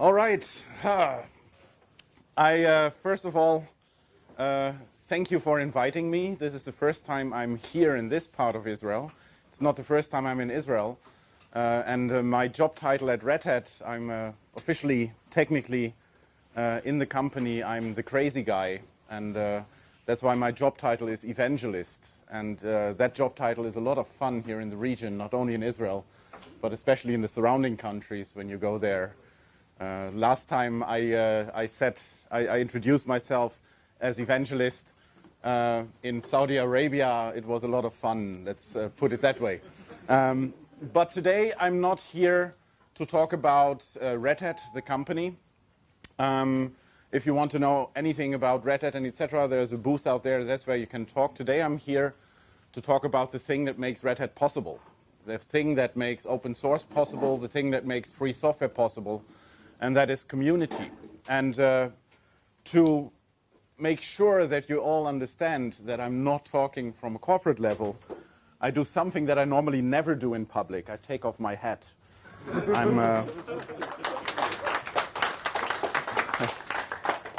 All right. I, uh, first of all, uh, thank you for inviting me. This is the first time I'm here in this part of Israel. It's not the first time I'm in Israel. Uh, and uh, my job title at Red Hat, I'm uh, officially, technically, uh, in the company, I'm the crazy guy. And that's why my job title is evangelist. And that job title is a lot of fun here in the region, not only in Israel, but especially in the surrounding countries when you go there. Uh, last time I, uh, I said, I, I, introduced myself as evangelist uh, in Saudi Arabia. It was a lot of fun, let's uh, put it that way. Um, but today I'm not here to talk about uh, Red Hat, the company. Um, if you want to know anything about Red Hat and etc., there's a booth out there. That's where you can talk. Today I'm here to talk about the thing that makes Red Hat possible, the thing that makes open source possible, the thing that makes free software possible, and that is community. And uh, to make sure that you all understand that I'm not talking from a corporate level, I do something that I normally never do in public. I take off my hat. I'm, uh,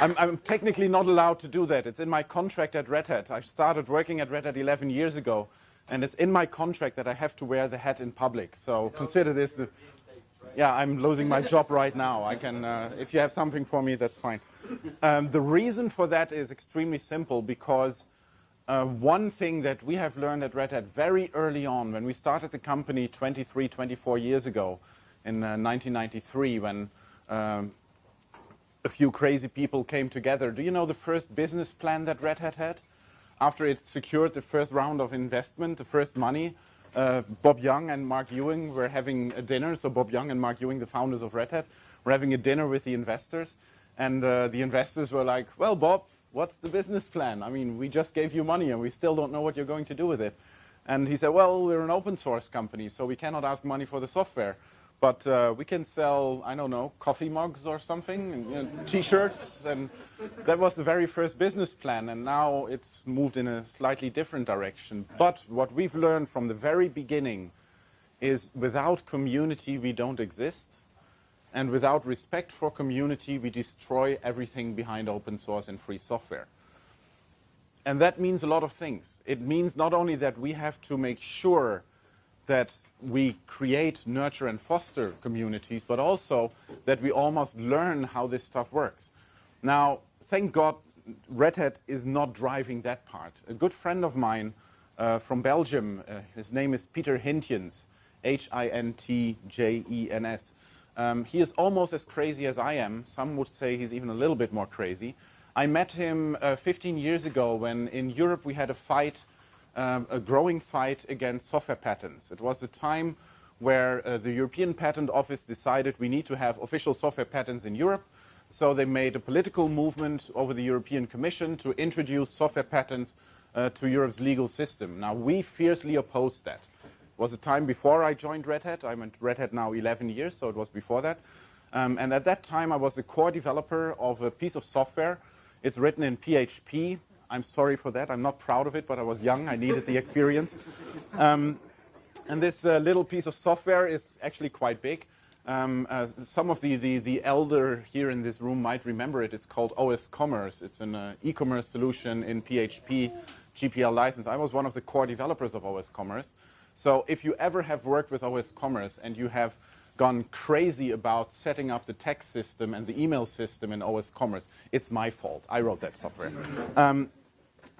I'm, I'm, technically not allowed to do that. It's in my contract at Red Hat. I started working at Red Hat 11 years ago, and it's in my contract that I have to wear the hat in public. So consider this the yeah, I'm losing my job right now. I can, uh, if you have something for me, that's fine. Um, the reason for that is extremely simple because uh, one thing that we have learned at Red Hat very early on when we started the company 23, 24 years ago in uh, 1993 when um, a few crazy people came together. Do you know the first business plan that Red Hat had? After it secured the first round of investment, the first money, uh, Bob Young and Marc Ewing were having a dinner. So Bob Young and Marc Ewing, the founders of Red Hat, were having a dinner with the investors. And uh, the investors were like, well, Bob, what's the business plan? I mean, we just gave you money and we still don't know what you're going to do with it. And he said, well, we're an open source company, so we cannot ask money for the software. But uh, we can sell, I don't know, coffee mugs or something, you know, t-shirts, and that was the very first business plan, and now it's moved in a slightly different direction. But what we've learned from the very beginning is without community, we don't exist, and without respect for community, we destroy everything behind open source and free software. And that means a lot of things. It means not only that we have to make sure that we create, nurture, and foster communities, but also that we almost learn how this stuff works. Now, thank God, Red Hat is not driving that part. A good friend of mine uh, from Belgium, uh, his name is Peter Hintjens, H-I-N-T-J-E-N-S. Um, he is almost as crazy as I am. Some would say he's even a little bit more crazy. I met him uh, 15 years ago when in Europe we had a fight um, a growing fight against software patents. It was a time where uh, the European Patent Office decided we need to have official software patents in Europe. So they made a political movement over the European Commission to introduce software patents uh, to Europe's legal system. Now, we fiercely opposed that. It was a time before I joined Red Hat. I'm at Red Hat now 11 years, so it was before that. Um, and at that time, I was the core developer of a piece of software. It's written in PHP. I'm sorry for that. I'm not proud of it, but I was young. I needed the experience. Um, and this uh, little piece of software is actually quite big. Um, uh, some of the, the, the, elder here in this room might remember it. It's called OS Commerce. It's an uh, e-commerce solution in PHP, GPL license. I was one of the core developers of OS Commerce. So if you ever have worked with OS Commerce and you have gone crazy about setting up the text system and the email system in OS Commerce, it's my fault. I wrote that software. Um,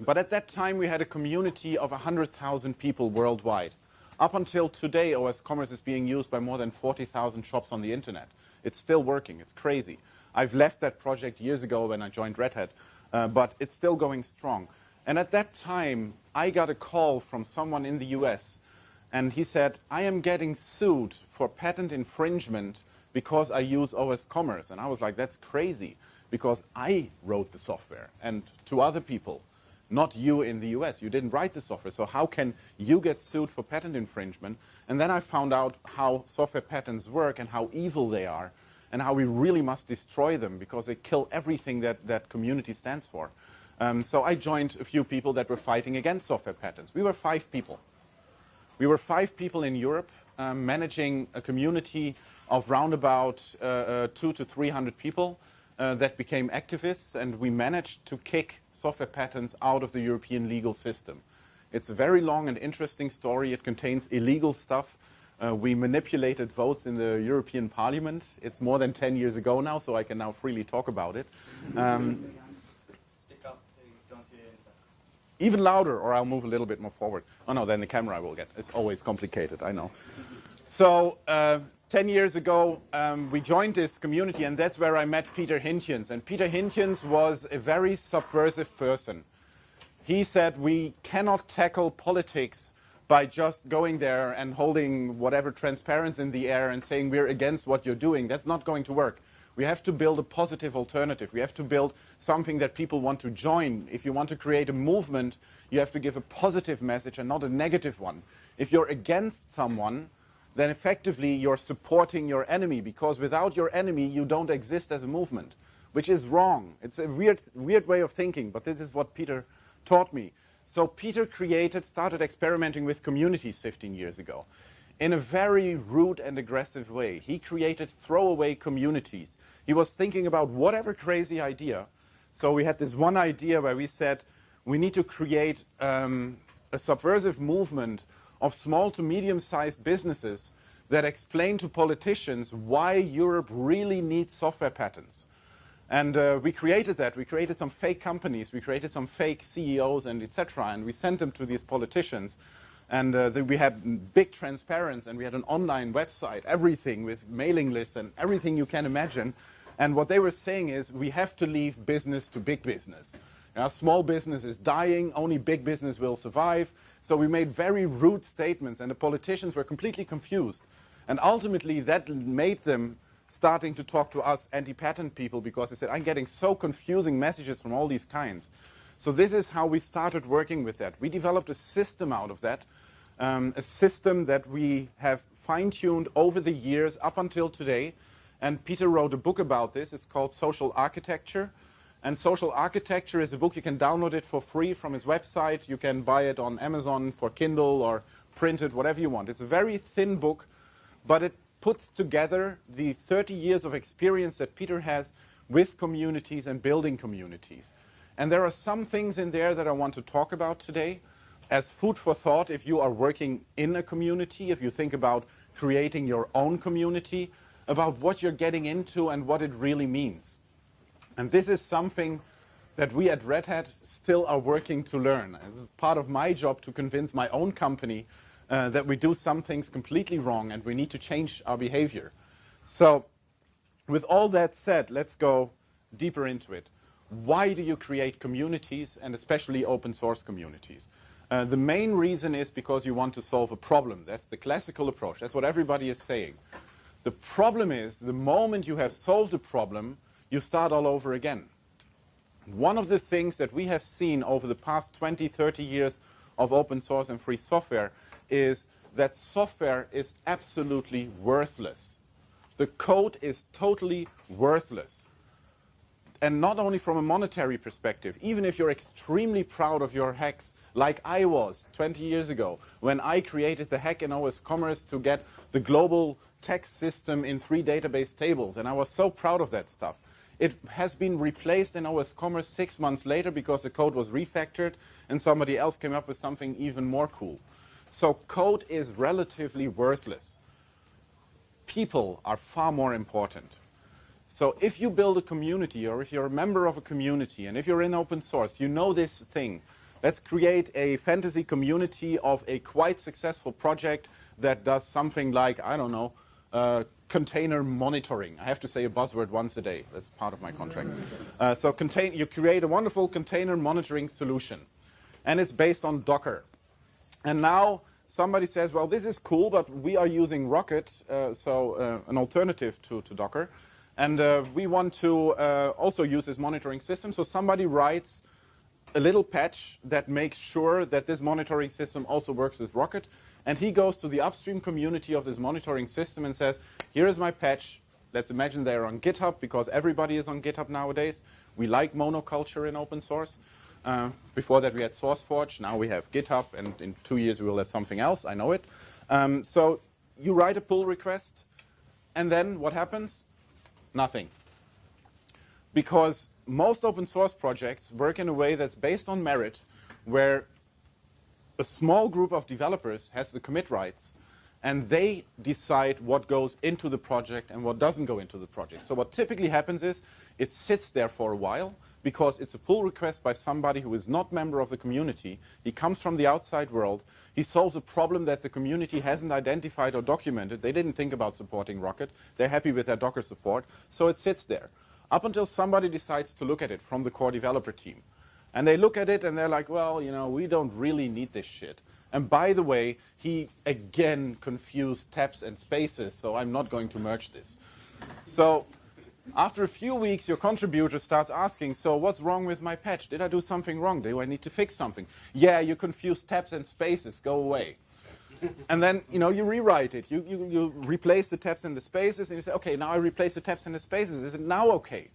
but at that time, we had a community of 100,000 people worldwide. Up until today, OS Commerce is being used by more than 40,000 shops on the internet. It's still working. It's crazy. I've left that project years ago when I joined Red Hat, uh, but it's still going strong. And at that time, I got a call from someone in the US, and he said, I am getting sued for patent infringement because I use OS Commerce. And I was like, that's crazy, because I wrote the software, and to other people not you in the US. You didn't write the software. So how can you get sued for patent infringement? And then I found out how software patents work and how evil they are and how we really must destroy them because they kill everything that that community stands for. Um, so I joined a few people that were fighting against software patents. We were five people. We were five people in Europe um, managing a community of roundabout uh, uh, two to 300 people uh, that became activists, and we managed to kick software patents out of the European legal system. It's a very long and interesting story. It contains illegal stuff. Uh, we manipulated votes in the European Parliament. It's more than 10 years ago now, so I can now freely talk about it. Um, even louder, or I'll move a little bit more forward. Oh no, then the camera will get. It's always complicated, I know. So, uh, 10 years ago, um, we joined this community, and that's where I met Peter Hintjens. And Peter Hintjens was a very subversive person. He said, we cannot tackle politics by just going there and holding whatever transparency in the air and saying we're against what you're doing. That's not going to work. We have to build a positive alternative. We have to build something that people want to join. If you want to create a movement, you have to give a positive message and not a negative one. If you're against someone, then effectively you're supporting your enemy because without your enemy you don't exist as a movement, which is wrong. It's a weird, weird way of thinking, but this is what Peter taught me. So Peter created, started experimenting with communities 15 years ago in a very rude and aggressive way. He created throwaway communities. He was thinking about whatever crazy idea. So we had this one idea where we said we need to create um, a subversive movement of small to medium-sized businesses that explain to politicians why Europe really needs software patents. And uh, we created that. We created some fake companies. We created some fake CEOs and etc. And we sent them to these politicians. And uh, we had big transparency and we had an online website, everything with mailing lists and everything you can imagine. And what they were saying is we have to leave business to big business. Now, small business is dying, only big business will survive. So we made very rude statements and the politicians were completely confused. And ultimately that made them starting to talk to us anti-patent people because they said, I'm getting so confusing messages from all these kinds. So this is how we started working with that. We developed a system out of that, um, a system that we have fine-tuned over the years up until today. And Peter wrote a book about this. It's called Social Architecture. And Social Architecture is a book, you can download it for free from his website. You can buy it on Amazon for Kindle or print it, whatever you want. It's a very thin book, but it puts together the 30 years of experience that Peter has with communities and building communities. And there are some things in there that I want to talk about today as food for thought if you are working in a community, if you think about creating your own community, about what you're getting into and what it really means. And this is something that we at Red Hat still are working to learn. It's part of my job to convince my own company uh, that we do some things completely wrong and we need to change our behavior. So with all that said, let's go deeper into it. Why do you create communities and especially open source communities? Uh, the main reason is because you want to solve a problem. That's the classical approach. That's what everybody is saying. The problem is the moment you have solved a problem, you start all over again. One of the things that we have seen over the past 20, 30 years of open source and free software is that software is absolutely worthless. The code is totally worthless. And not only from a monetary perspective, even if you're extremely proud of your hacks, like I was 20 years ago, when I created the hack in OS Commerce to get the global text system in three database tables, and I was so proud of that stuff. It has been replaced in OS Commerce six months later because the code was refactored and somebody else came up with something even more cool. So code is relatively worthless. People are far more important. So if you build a community or if you're a member of a community and if you're in open source, you know this thing. Let's create a fantasy community of a quite successful project that does something like, I don't know, uh, container monitoring. I have to say a buzzword once a day. That's part of my contract. Uh, so contain, you create a wonderful container monitoring solution. And it's based on Docker. And now somebody says, well, this is cool, but we are using Rocket, uh, so uh, an alternative to, to Docker. And uh, we want to also use this monitoring system. So somebody writes a little patch that makes sure that this monitoring system also works with Rocket. And he goes to the upstream community of this monitoring system and says, here is my patch. Let's imagine they're on GitHub because everybody is on GitHub nowadays. We like monoculture in open source. Uh, before that we had SourceForge, now we have GitHub, and in two years we will have something else, I know it. Um, so you write a pull request, and then what happens? Nothing. Because most open source projects work in a way that's based on merit, where a small group of developers has the commit rights, and they decide what goes into the project and what doesn't go into the project. So what typically happens is it sits there for a while because it's a pull request by somebody who is not member of the community. He comes from the outside world. He solves a problem that the community hasn't identified or documented. They didn't think about supporting Rocket. They're happy with their Docker support. So it sits there up until somebody decides to look at it from the core developer team. And they look at it and they're like, well, you know, we don't really need this shit. And by the way, he again confused tabs and spaces, so I'm not going to merge this. So after a few weeks, your contributor starts asking, so what's wrong with my patch? Did I do something wrong? Do I need to fix something? Yeah, you confused tabs and spaces. Go away. and then, you know, you rewrite it. You, you, you replace the tabs and the spaces, and you say, okay, now I replace the tabs and the spaces. Is it now okay?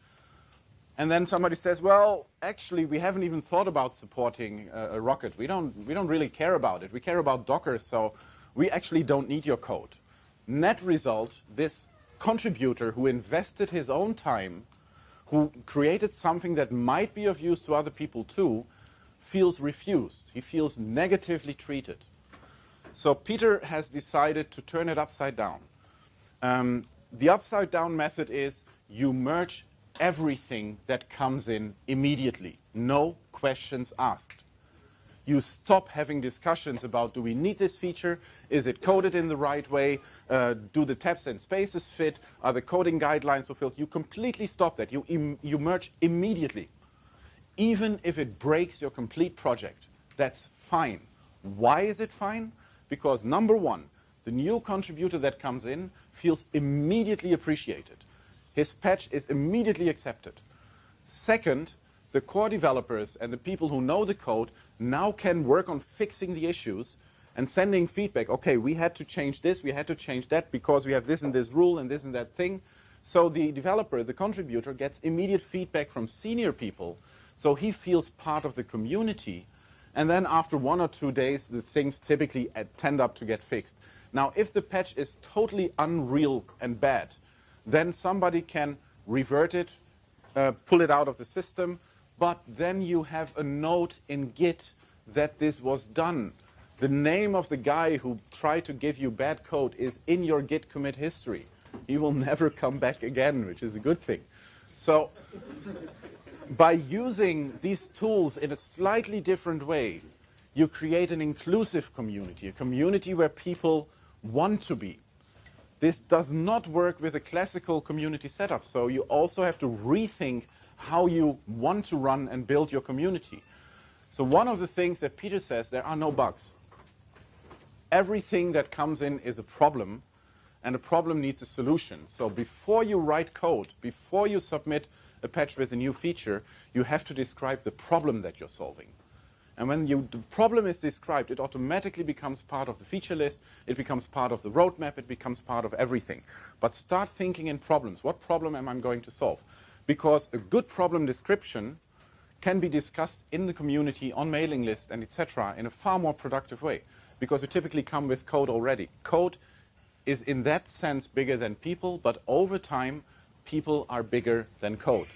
And then somebody says, well, actually, we haven't even thought about supporting uh, a rocket. We don't, we don't really care about it. We care about Docker, so we actually don't need your code. Net result, this contributor who invested his own time, who created something that might be of use to other people too, feels refused. He feels negatively treated. So Peter has decided to turn it upside down. Um, the upside down method is you merge everything that comes in immediately. No questions asked. You stop having discussions about do we need this feature? Is it coded in the right way? Uh, do the tabs and spaces fit? Are the coding guidelines fulfilled? You completely stop that. You, you merge immediately. Even if it breaks your complete project, that's fine. Why is it fine? Because number one, the new contributor that comes in feels immediately appreciated his patch is immediately accepted. Second, the core developers and the people who know the code now can work on fixing the issues and sending feedback. Okay, we had to change this, we had to change that because we have this and this rule and this and that thing. So the developer, the contributor, gets immediate feedback from senior people, so he feels part of the community. And then after one or two days, the things typically tend up to get fixed. Now, if the patch is totally unreal and bad, then somebody can revert it, uh, pull it out of the system, but then you have a note in Git that this was done. The name of the guy who tried to give you bad code is in your Git commit history. He will never come back again, which is a good thing. So by using these tools in a slightly different way, you create an inclusive community, a community where people want to be. This does not work with a classical community setup. So you also have to rethink how you want to run and build your community. So one of the things that Peter says, there are no bugs. Everything that comes in is a problem, and a problem needs a solution. So before you write code, before you submit a patch with a new feature, you have to describe the problem that you're solving. And when you, the problem is described, it automatically becomes part of the feature list, it becomes part of the roadmap, it becomes part of everything. But start thinking in problems. What problem am I going to solve? Because a good problem description can be discussed in the community, on mailing list, and etc. in a far more productive way. Because you typically come with code already. Code is in that sense bigger than people, but over time, people are bigger than code.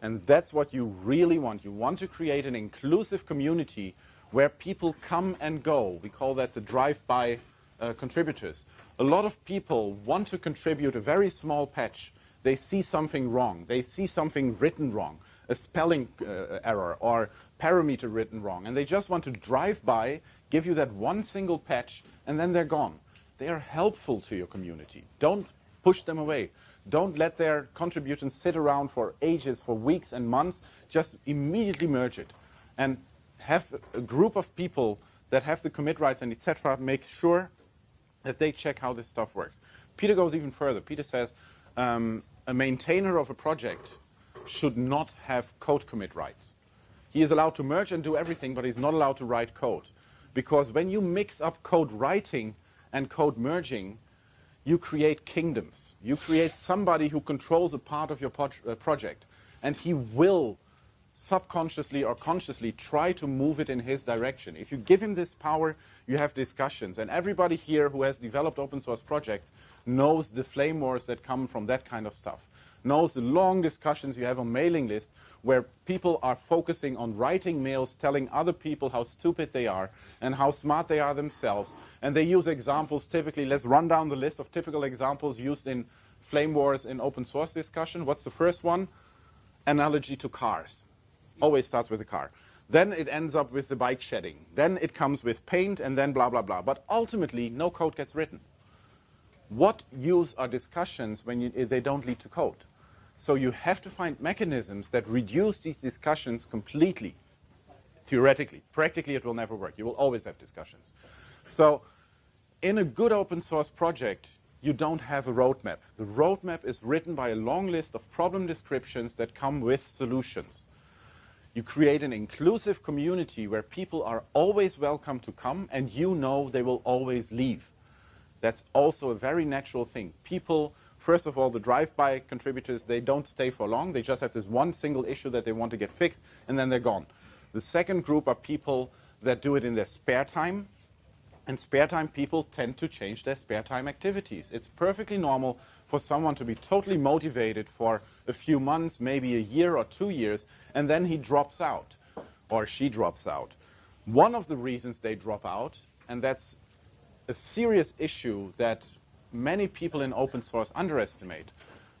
And that's what you really want. You want to create an inclusive community where people come and go. We call that the drive-by uh, contributors. A lot of people want to contribute a very small patch. They see something wrong. They see something written wrong, a spelling uh, error or parameter written wrong. And they just want to drive by, give you that one single patch, and then they're gone. They are helpful to your community. Don't push them away. Don't let their contributions sit around for ages, for weeks and months. Just immediately merge it. And have a group of people that have the commit rights and etc. make sure that they check how this stuff works. Peter goes even further. Peter says um, a maintainer of a project should not have code commit rights. He is allowed to merge and do everything, but he's not allowed to write code. Because when you mix up code writing and code merging, you create kingdoms. You create somebody who controls a part of your uh, project, and he will subconsciously or consciously try to move it in his direction. If you give him this power, you have discussions. And everybody here who has developed open source projects knows the flame wars that come from that kind of stuff, knows the long discussions you have on mailing lists where people are focusing on writing mails telling other people how stupid they are and how smart they are themselves. And they use examples typically, let's run down the list of typical examples used in flame wars in open source discussion. What's the first one? Analogy to cars. Always starts with a car. Then it ends up with the bike shedding. Then it comes with paint and then blah, blah, blah. But ultimately, no code gets written. What use are discussions when you, they don't lead to code? So you have to find mechanisms that reduce these discussions completely, theoretically. Practically, it will never work. You will always have discussions. So in a good open source project, you don't have a roadmap. The roadmap is written by a long list of problem descriptions that come with solutions. You create an inclusive community where people are always welcome to come and you know they will always leave. That's also a very natural thing. People First of all, the drive-by contributors, they don't stay for long. They just have this one single issue that they want to get fixed, and then they're gone. The second group are people that do it in their spare time, and spare time people tend to change their spare time activities. It's perfectly normal for someone to be totally motivated for a few months, maybe a year or two years, and then he drops out, or she drops out. One of the reasons they drop out, and that's a serious issue that many people in open source underestimate.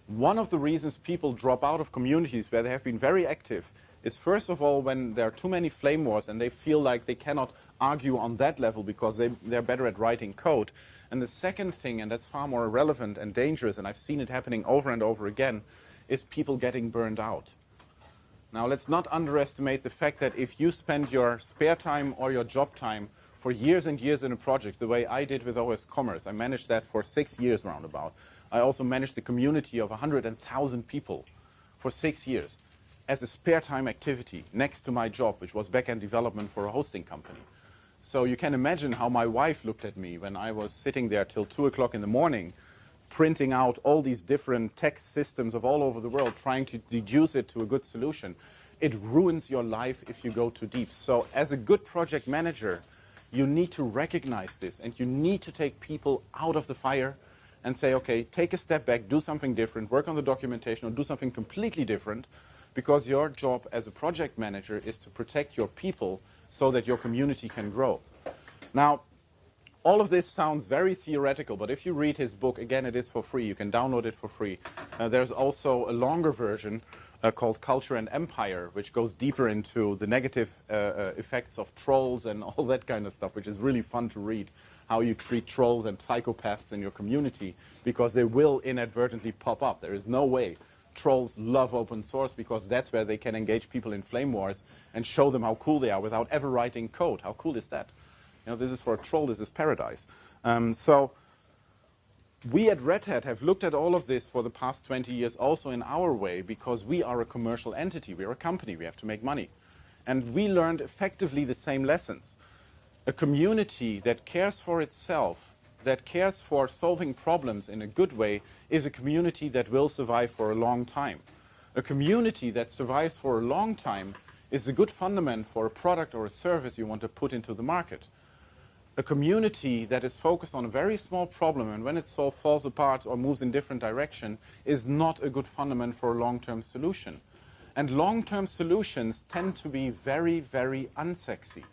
One of the reasons people drop out of communities where they have been very active is first of all when there are too many flame wars and they feel like they cannot argue on that level because they, they're better at writing code. And the second thing, and that's far more relevant and dangerous, and I've seen it happening over and over again, is people getting burned out. Now let's not underestimate the fact that if you spend your spare time or your job time for years and years in a project, the way I did with OS Commerce. I managed that for six years roundabout. I also managed the community of 100,000 people for six years as a spare time activity next to my job, which was backend development for a hosting company. So you can imagine how my wife looked at me when I was sitting there till 2 o'clock in the morning, printing out all these different text systems of all over the world, trying to deduce it to a good solution. It ruins your life if you go too deep. So as a good project manager, you need to recognize this and you need to take people out of the fire and say, okay, take a step back, do something different, work on the documentation or do something completely different because your job as a project manager is to protect your people so that your community can grow. Now, all of this sounds very theoretical, but if you read his book, again, it is for free. You can download it for free. Uh, there's also a longer version uh, called Culture and Empire, which goes deeper into the negative uh, uh, effects of trolls and all that kind of stuff, which is really fun to read, how you treat trolls and psychopaths in your community, because they will inadvertently pop up. There is no way. Trolls love open source because that's where they can engage people in flame wars and show them how cool they are without ever writing code. How cool is that? You know, this is for a troll, this is paradise. Um, so we at Red Hat have looked at all of this for the past 20 years also in our way because we are a commercial entity. We are a company. We have to make money. And we learned effectively the same lessons. A community that cares for itself, that cares for solving problems in a good way, is a community that will survive for a long time. A community that survives for a long time is a good fundament for a product or a service you want to put into the market a community that is focused on a very small problem and when it so falls apart or moves in different direction is not a good fundament for a long-term solution. And long-term solutions tend to be very, very unsexy.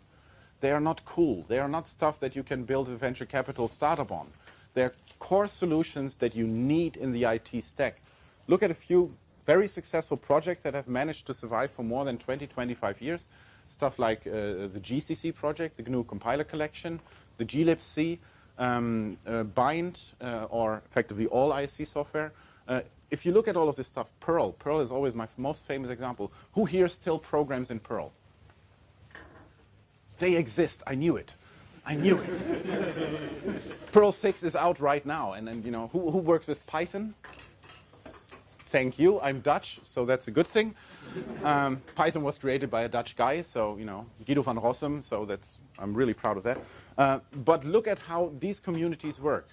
They are not cool. They are not stuff that you can build a venture capital startup on. They're core solutions that you need in the IT stack. Look at a few very successful projects that have managed to survive for more than 20, 25 years stuff like uh, the GCC project, the GNU compiler collection, the glibc, um, uh, bind, uh, or effectively all ISC software. If you look at all of this stuff, Perl, Perl is always my most famous example. Who here still programs in Perl? They exist, I knew it. I knew it. Perl 6 is out right now, and then, you know, who, who works with Python? Thank you, I'm Dutch, so that's a good thing. Um, Python was created by a Dutch guy, so, you know, Guido van Rossum, so that's, I'm really proud of that. Uh, but look at how these communities work.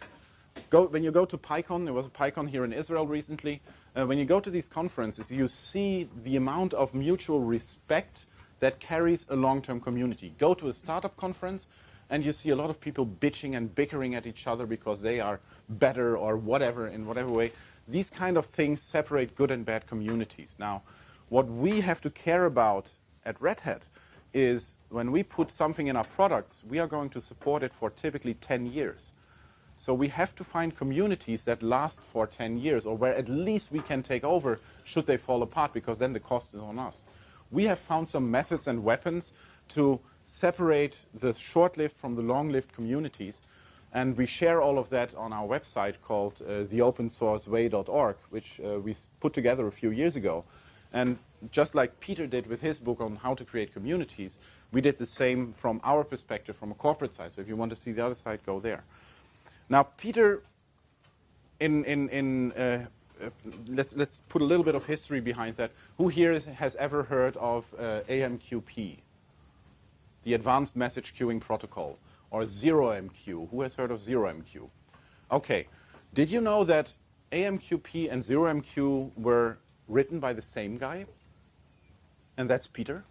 go, when you go to PyCon, there was a PyCon here in Israel recently, uh, when you go to these conferences, you see the amount of mutual respect that carries a long-term community. Go to a startup conference, and you see a lot of people bitching and bickering at each other because they are better or whatever in whatever way. These kind of things separate good and bad communities. Now, what we have to care about at Red Hat is when we put something in our products, we are going to support it for typically 10 years. So we have to find communities that last for 10 years or where at least we can take over should they fall apart because then the cost is on us. We have found some methods and weapons to separate the short-lived from the long-lived communities and we share all of that on our website called uh, theopensourceway.org, which uh, we put together a few years ago. And just like Peter did with his book on how to create communities, we did the same from our perspective, from a corporate side. So if you want to see the other side, go there. Now, Peter, in, in, in uh, uh, let's, let's put a little bit of history behind that. Who here is, has ever heard of uh, AMQP, the Advanced Message Queuing Protocol? or 0MQ. Who has heard of 0MQ? Okay. Did you know that AMQP and 0MQ were written by the same guy? And that's Peter.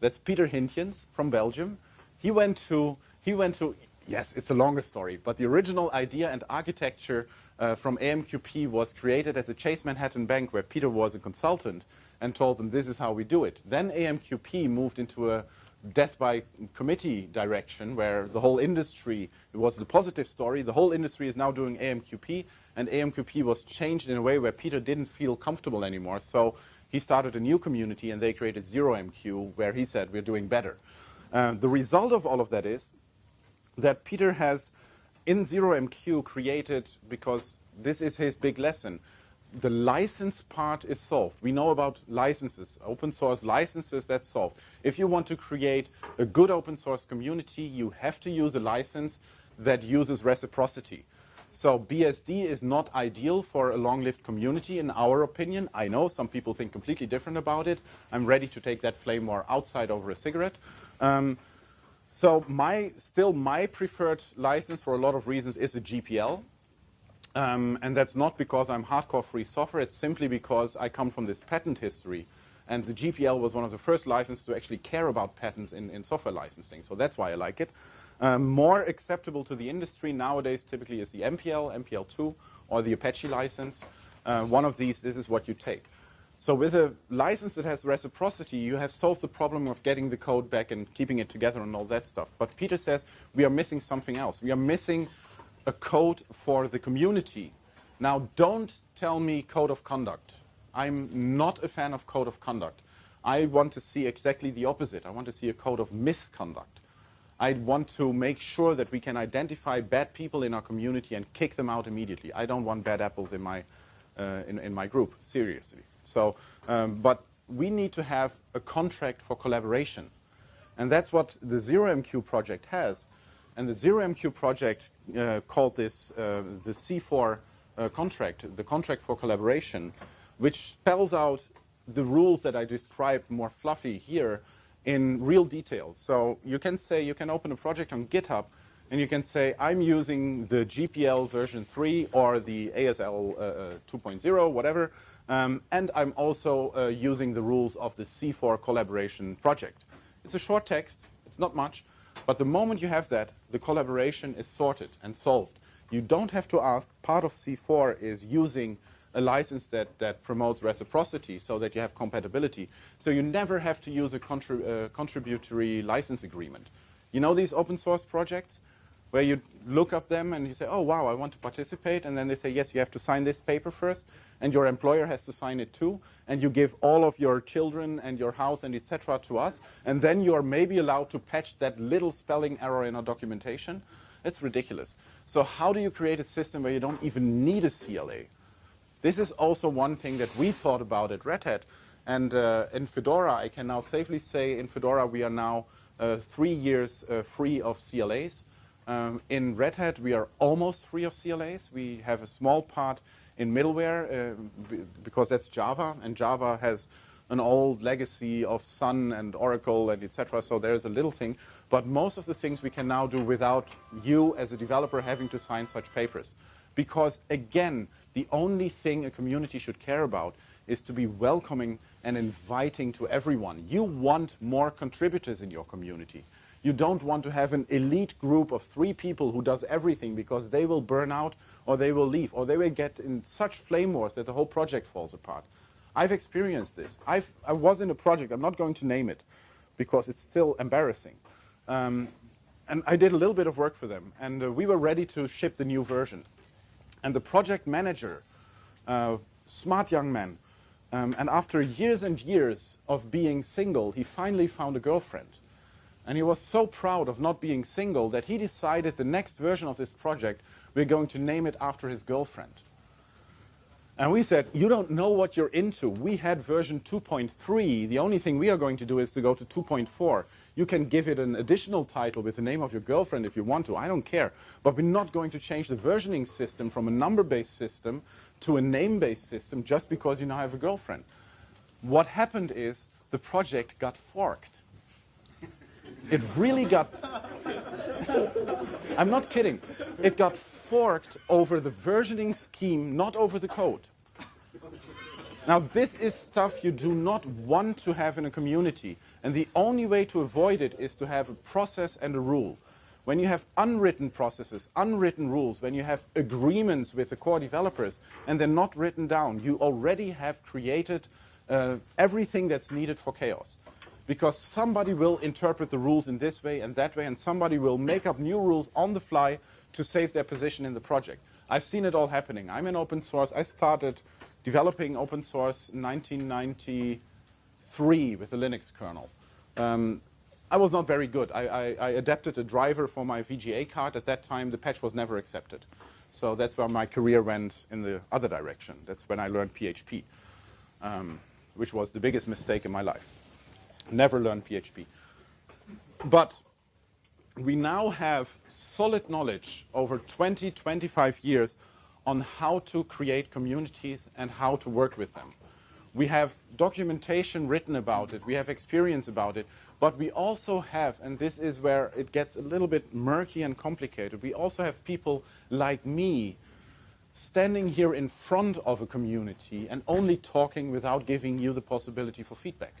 That's Peter Hintjens from Belgium. He went to, he went to, yes, it's a longer story, but the original idea and architecture uh, from AMQP was created at the Chase Manhattan Bank where Peter was a consultant and told them this is how we do it. Then AMQP moved into a death by committee direction where the whole industry, it was the positive story, the whole industry is now doing AMQP and AMQP was changed in a way where Peter didn't feel comfortable anymore. So he started a new community and they created 0MQ where he said we're doing better. Uh, the result of all of that is that Peter has in 0MQ created, because this is his big lesson, the license part is solved. We know about licenses, open source licenses, that's solved. If you want to create a good open source community, you have to use a license that uses reciprocity. So BSD is not ideal for a long-lived community in our opinion. I know some people think completely different about it. I'm ready to take that flame war outside over a cigarette. Um, so my, still my preferred license for a lot of reasons is a GPL. Um, and that's not because I'm hardcore free software, it's simply because I come from this patent history. And the GPL was one of the first licenses to actually care about patents in, in software licensing. So that's why I like it. Um, more acceptable to the industry nowadays typically is the MPL, MPL2, or the Apache license. Uh, one of these, this is what you take. So with a license that has reciprocity, you have solved the problem of getting the code back and keeping it together and all that stuff. But Peter says we are missing something else. We are missing a code for the community. Now, don't tell me code of conduct. I'm not a fan of code of conduct. I want to see exactly the opposite. I want to see a code of misconduct. I want to make sure that we can identify bad people in our community and kick them out immediately. I don't want bad apples in my, uh, in, in, my group, seriously. So, um, but we need to have a contract for collaboration. And that's what the ZeroMQ project has. And the ZeroMQ project uh, called this uh, the C4 uh, contract, the contract for collaboration, which spells out the rules that I described more fluffy here in real detail. So you can say, you can open a project on GitHub and you can say, I'm using the GPL version 3 or the ASL uh, uh 2.0, whatever, um, and I'm also uh, using the rules of the C4 collaboration project. It's a short text, it's not much, but the moment you have that, the collaboration is sorted and solved. You don't have to ask, part of C4 is using a license that, that promotes reciprocity so that you have compatibility. So you never have to use a uh, contributory license agreement. You know these open source projects? where you look up them and you say, oh, wow, I want to participate. And then they say, yes, you have to sign this paper first. And your employer has to sign it too. And you give all of your children and your house and etc. to us. And then you are maybe allowed to patch that little spelling error in our documentation. It's ridiculous. So how do you create a system where you don't even need a CLA? This is also one thing that we thought about at Red Hat. And uh, in Fedora, I can now safely say in Fedora we are now uh, three years uh, free of CLAs. Um, in Red Hat, we are almost free of CLAs. We have a small part in middleware uh, because that's Java, and Java has an old legacy of Sun and Oracle and etc. So there's a little thing. But most of the things we can now do without you as a developer having to sign such papers. Because again, the only thing a community should care about is to be welcoming and inviting to everyone. You want more contributors in your community. You don't want to have an elite group of three people who does everything because they will burn out or they will leave or they will get in such flame wars that the whole project falls apart. I've experienced this. I've, I was in a project, I'm not going to name it because it's still embarrassing. Um, and I did a little bit of work for them and uh, we were ready to ship the new version. And the project manager, uh, smart young man, um, and after years and years of being single, he finally found a girlfriend. And he was so proud of not being single that he decided the next version of this project, we're going to name it after his girlfriend. And we said, you don't know what you're into. We had version 2.3. The only thing we are going to do is to go to 2.4. You can give it an additional title with the name of your girlfriend if you want to. I don't care. But we're not going to change the versioning system from a number-based system to a name-based system just because you now have a girlfriend. What happened is the project got forked. It really got... I'm not kidding. It got forked over the versioning scheme, not over the code. Now, this is stuff you do not want to have in a community. And the only way to avoid it is to have a process and a rule. When you have unwritten processes, unwritten rules, when you have agreements with the core developers, and they're not written down, you already have created uh, everything that's needed for chaos. Because somebody will interpret the rules in this way and that way, and somebody will make up new rules on the fly to save their position in the project. I've seen it all happening. I'm in open source. I started developing open source in 1990. 3 with the Linux kernel. Um, I was not very good. I, I, I, adapted a driver for my VGA card. At that time, the patch was never accepted. So that's where my career went in the other direction. That's when I learned PHP, um, which was the biggest mistake in my life. Never learned PHP. But we now have solid knowledge over 20, 25 years on how to create communities and how to work with them. We have documentation written about it, we have experience about it, but we also have, and this is where it gets a little bit murky and complicated, we also have people like me standing here in front of a community and only talking without giving you the possibility for feedback,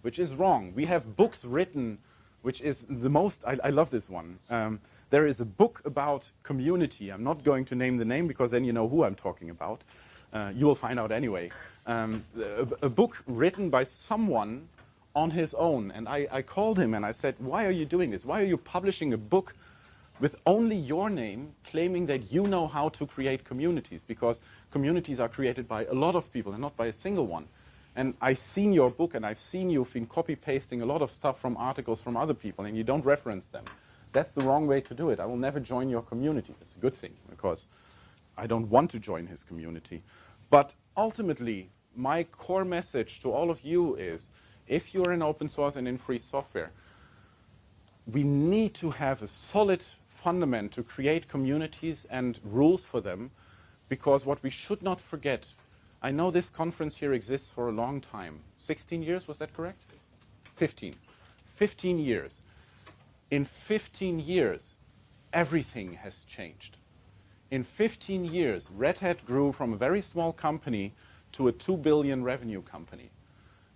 which is wrong. We have books written which is the most, I, I love this one. Um, there is a book about community. I'm not going to name the name because then you know who I'm talking about. Uh, you will find out anyway. Um, a, a, book written by someone on his own. And I, I called him and I said, why are you doing this? Why are you publishing a book with only your name claiming that you know how to create communities? Because communities are created by a lot of people and not by a single one. And I've seen your book and I've seen you've been copy-pasting a lot of stuff from articles from other people and you don't reference them. That's the wrong way to do it. I will never join your community. It's a good thing because I don't want to join his community. But ultimately, my core message to all of you is, if you're in open source and in free software, we need to have a solid fundament to create communities and rules for them because what we should not forget I know this conference here exists for a long time. 16 years, was that correct? 15. 15 years. In 15 years, everything has changed. In 15 years, Red Hat grew from a very small company to a 2 billion revenue company.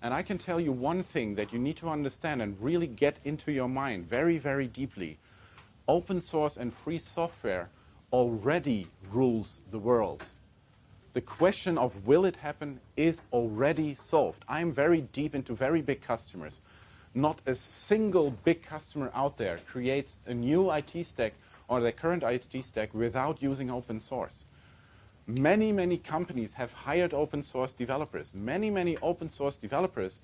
And I can tell you one thing that you need to understand and really get into your mind very, very deeply. Open source and free software already rules the world the question of will it happen is already solved. I'm very deep into very big customers. Not a single big customer out there creates a new IT stack or their current IT stack without using open source. Many, many companies have hired open source developers. Many, many open source developers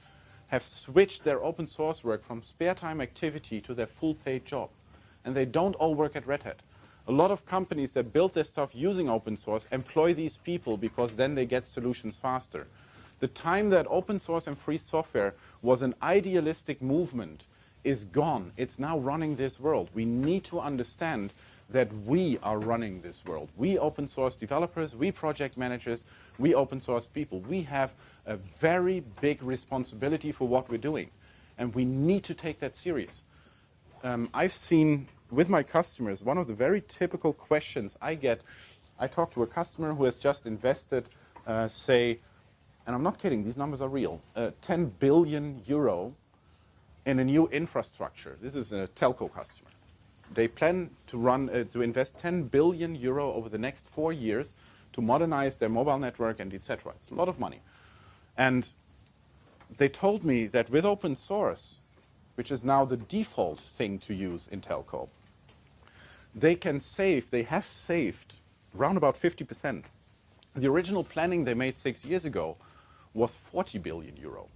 have switched their open source work from spare time activity to their full paid job. And they don't all work at Red Hat. A lot of companies that build their stuff using open source employ these people because then they get solutions faster. The time that open source and free software was an idealistic movement is gone. It's now running this world. We need to understand that we are running this world. We open source developers, we project managers, we open source people. We have a very big responsibility for what we're doing. And we need to take that serious. Um, I've seen with my customers, one of the very typical questions I get, I talk to a customer who has just invested, uh, say, and I'm not kidding, these numbers are real, uh, 10 billion euro in a new infrastructure. This is a telco customer. They plan to run uh, to invest 10 billion euro over the next four years to modernize their mobile network and etc. It's a lot of money. And they told me that with open source, which is now the default thing to use in telco, they can save, they have saved around about 50%. The original planning they made six years ago was 40 billion euro.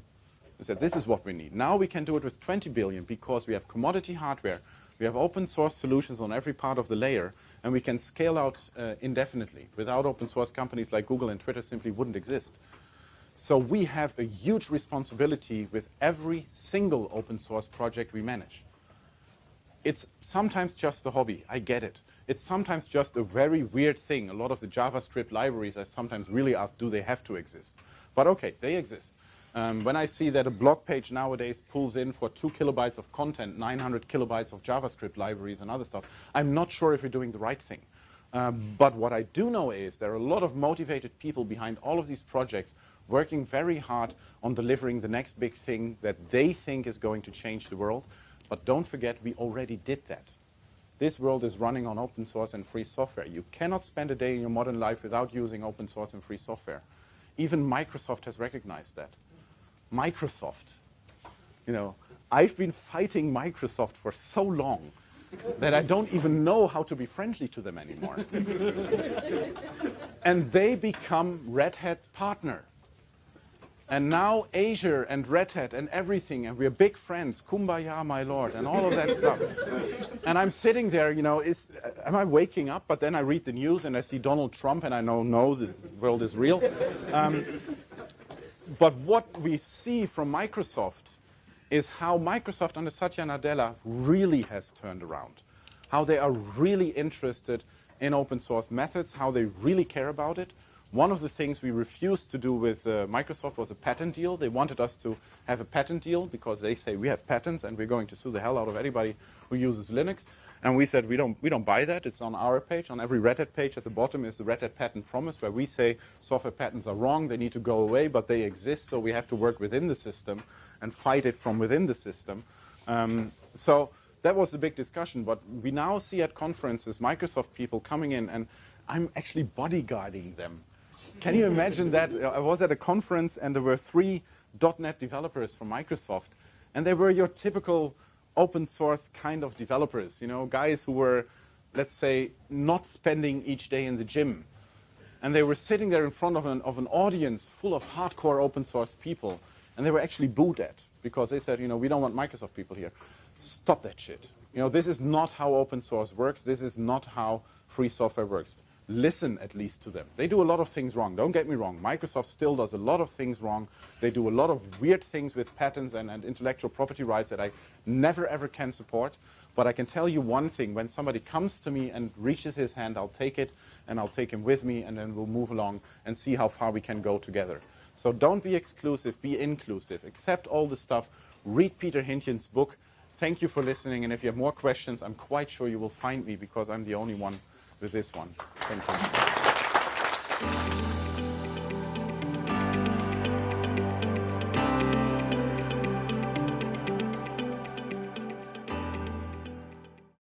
They said, this is what we need. Now we can do it with 20 billion because we have commodity hardware, we have open source solutions on every part of the layer, and we can scale out uh, indefinitely. Without open source, companies like Google and Twitter simply wouldn't exist. So we have a huge responsibility with every single open source project we manage. It's sometimes just a hobby, I get it. It's sometimes just a very weird thing. A lot of the JavaScript libraries I sometimes really ask, do they have to exist? But okay, they exist. Um, when I see that a blog page nowadays pulls in for two kilobytes of content, 900 kilobytes of JavaScript libraries and other stuff, I'm not sure if we're doing the right thing. Um, but what I do know is there are a lot of motivated people behind all of these projects working very hard on delivering the next big thing that they think is going to change the world. But don't forget, we already did that. This world is running on open source and free software. You cannot spend a day in your modern life without using open source and free software. Even Microsoft has recognized that. Microsoft, you know, I've been fighting Microsoft for so long that I don't even know how to be friendly to them anymore. and they become Red Hat partner. And now Azure and Red Hat and everything, and we're big friends, kumbaya, my lord, and all of that stuff. And I'm sitting there, you know, is, am I waking up? But then I read the news and I see Donald Trump and I know, no, the world is real. Um, but what we see from Microsoft is how Microsoft under Satya Nadella really has turned around. How they are really interested in open source methods, how they really care about it, one of the things we refused to do with uh, Microsoft was a patent deal. They wanted us to have a patent deal because they say we have patents and we're going to sue the hell out of anybody who uses Linux. And we said we don't, we don't buy that. It's on our page. On every Red Hat page at the bottom is the Red Hat patent promise where we say software patents are wrong, they need to go away, but they exist, so we have to work within the system and fight it from within the system. Um, so that was the big discussion. But we now see at conferences Microsoft people coming in and I'm actually bodyguarding them can you imagine that? I was at a conference and there were three .NET developers from Microsoft. And they were your typical open source kind of developers, you know, guys who were, let's say, not spending each day in the gym. And they were sitting there in front of an, of an audience full of hardcore open source people. And they were actually booed at because they said, you know, we don't want Microsoft people here. Stop that shit. You know, this is not how open source works. This is not how free software works listen at least to them. They do a lot of things wrong. Don't get me wrong. Microsoft still does a lot of things wrong. They do a lot of weird things with patents and, and intellectual property rights that I never ever can support. But I can tell you one thing. When somebody comes to me and reaches his hand, I'll take it and I'll take him with me and then we'll move along and see how far we can go together. So don't be exclusive, be inclusive. Accept all the stuff. Read Peter Hintjens' book. Thank you for listening. And if you have more questions, I'm quite sure you will find me because I'm the only one with this one. Thank you.